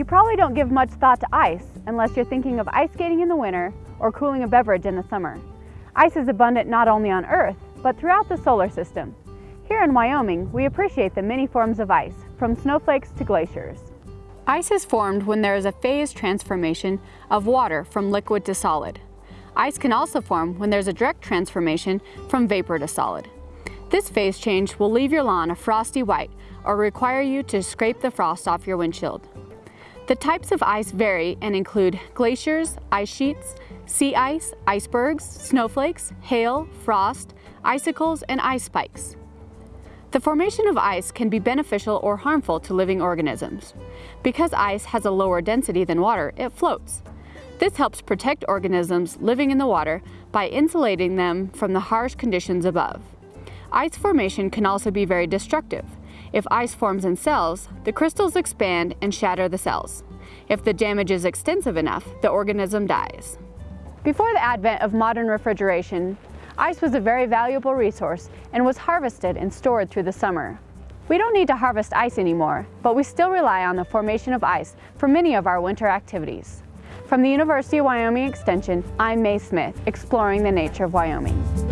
You probably don't give much thought to ice unless you're thinking of ice skating in the winter or cooling a beverage in the summer. Ice is abundant not only on Earth, but throughout the solar system. Here in Wyoming, we appreciate the many forms of ice, from snowflakes to glaciers. Ice is formed when there is a phase transformation of water from liquid to solid. Ice can also form when there's a direct transformation from vapor to solid. This phase change will leave your lawn a frosty white or require you to scrape the frost off your windshield. The types of ice vary and include glaciers, ice sheets, sea ice, icebergs, snowflakes, hail, frost, icicles, and ice spikes. The formation of ice can be beneficial or harmful to living organisms. Because ice has a lower density than water, it floats. This helps protect organisms living in the water by insulating them from the harsh conditions above. Ice formation can also be very destructive. If ice forms in cells, the crystals expand and shatter the cells. If the damage is extensive enough, the organism dies. Before the advent of modern refrigeration, Ice was a very valuable resource and was harvested and stored through the summer. We don't need to harvest ice anymore, but we still rely on the formation of ice for many of our winter activities. From the University of Wyoming Extension, I'm Mae Smith, exploring the nature of Wyoming.